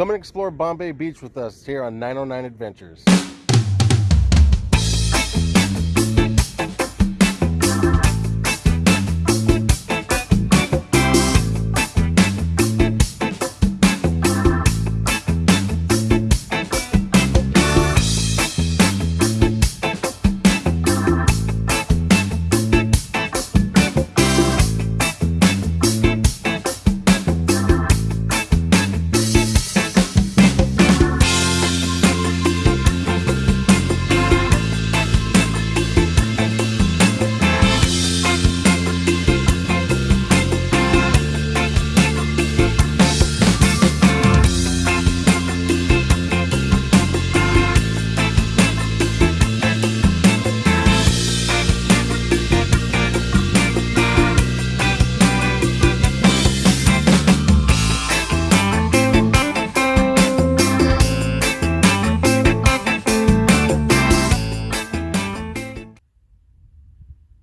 Come and explore Bombay Beach with us here on 909 Adventures.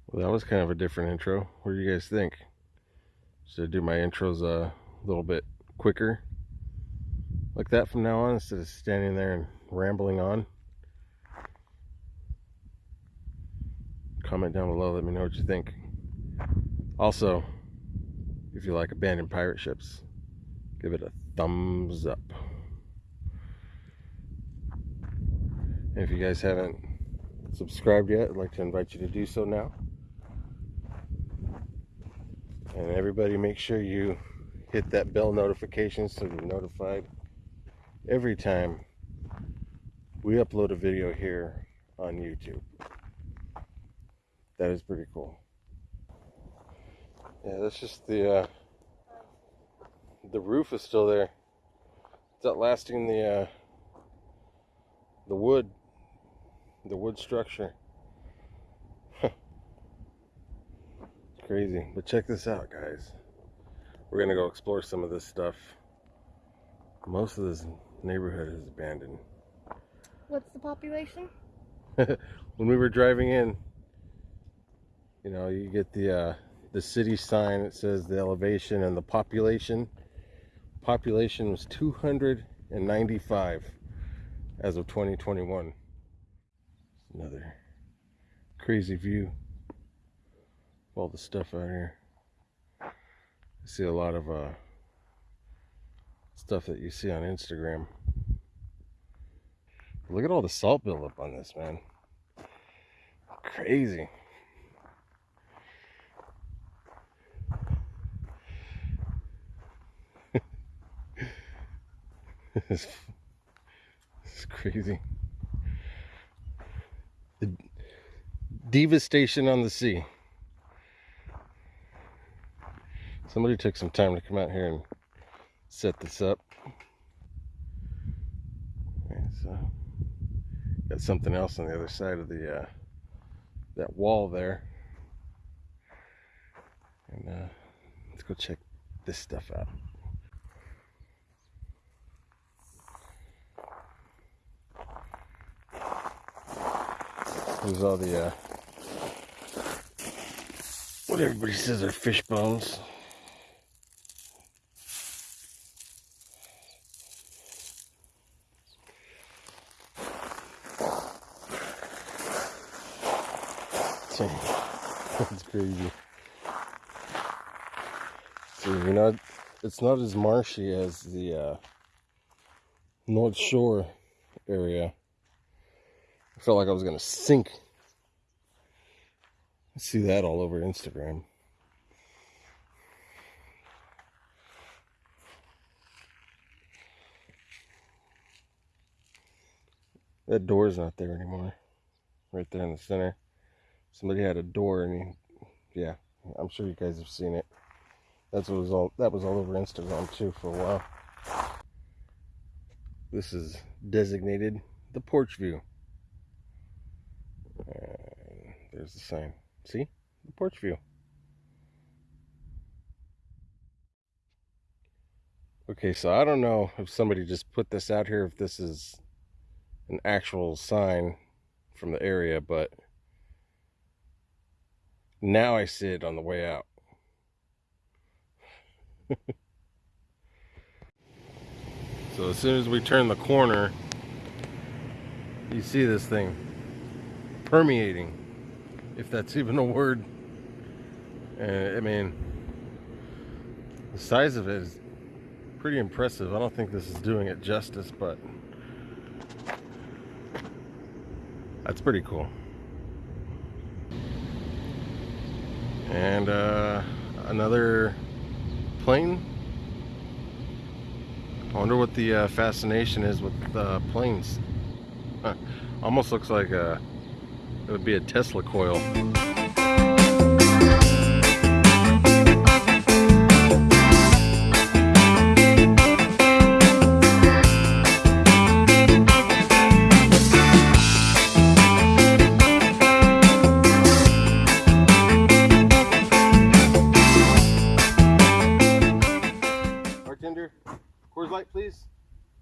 Well, that was kind of a different intro. What do you guys think? Should I do my intros a little bit quicker? Like that from now on instead of standing there and rambling on? Comment down below, let me know what you think. Also, if you like abandoned pirate ships, give it a thumbs up. And if you guys haven't subscribed yet, I'd like to invite you to do so now. And everybody make sure you hit that bell notification so you're notified every time we upload a video here on YouTube. That is pretty cool. Yeah, that's just the uh, the roof is still there. It's outlasting the uh, the wood, the wood structure. Crazy. But check this out, guys. We're gonna go explore some of this stuff. Most of this neighborhood is abandoned. What's the population? when we were driving in, you know, you get the uh, the city sign. It says the elevation and the population. Population was 295 as of 2021. Another crazy view all the stuff out here. I see a lot of uh, stuff that you see on Instagram. Look at all the salt buildup on this, man. Crazy. this is crazy. The devastation on the sea. Somebody took some time to come out here and set this up. so got something else on the other side of the uh, that wall there. And uh, let's go check this stuff out. There's all the uh, what everybody says are fish bones. That's crazy. See, you know, it's not as marshy as the uh, North Shore area. I felt like I was going to sink. I see that all over Instagram. That door's not there anymore. Right there in the center somebody had a door and he, yeah i'm sure you guys have seen it. That's what was all that was all over instagram too for a while. This is designated the porch view. There's the sign. See? The porch view. Okay so i don't know if somebody just put this out here if this is an actual sign from the area but now I see it on the way out. So as soon as we turn the corner, you see this thing permeating, if that's even a word. And I mean, the size of it is pretty impressive. I don't think this is doing it justice, but that's pretty cool. And uh, another plane. I wonder what the uh, fascination is with uh, planes. Huh. Almost looks like a, it would be a Tesla coil.